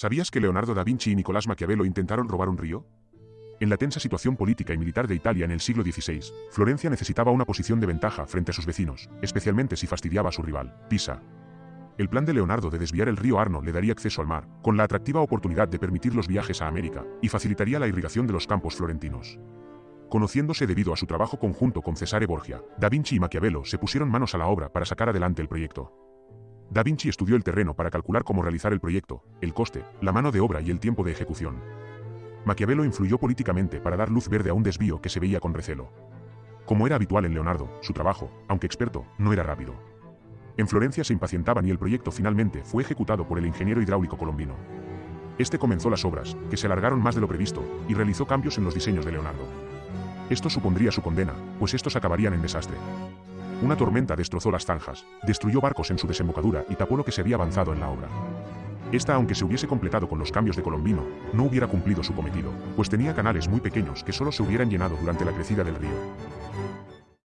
¿Sabías que Leonardo da Vinci y Nicolás Maquiavelo intentaron robar un río? En la tensa situación política y militar de Italia en el siglo XVI, Florencia necesitaba una posición de ventaja frente a sus vecinos, especialmente si fastidiaba a su rival, Pisa. El plan de Leonardo de desviar el río Arno le daría acceso al mar, con la atractiva oportunidad de permitir los viajes a América, y facilitaría la irrigación de los campos florentinos. Conociéndose debido a su trabajo conjunto con Cesare Borgia, Da Vinci y Maquiavelo se pusieron manos a la obra para sacar adelante el proyecto. Da Vinci estudió el terreno para calcular cómo realizar el proyecto, el coste, la mano de obra y el tiempo de ejecución. Maquiavelo influyó políticamente para dar luz verde a un desvío que se veía con recelo. Como era habitual en Leonardo, su trabajo, aunque experto, no era rápido. En Florencia se impacientaban y el proyecto finalmente fue ejecutado por el ingeniero hidráulico colombino. Este comenzó las obras, que se alargaron más de lo previsto, y realizó cambios en los diseños de Leonardo. Esto supondría su condena, pues estos acabarían en desastre. Una tormenta destrozó las zanjas, destruyó barcos en su desembocadura y tapó lo que se había avanzado en la obra. Esta, aunque se hubiese completado con los cambios de Colombino, no hubiera cumplido su cometido, pues tenía canales muy pequeños que solo se hubieran llenado durante la crecida del río.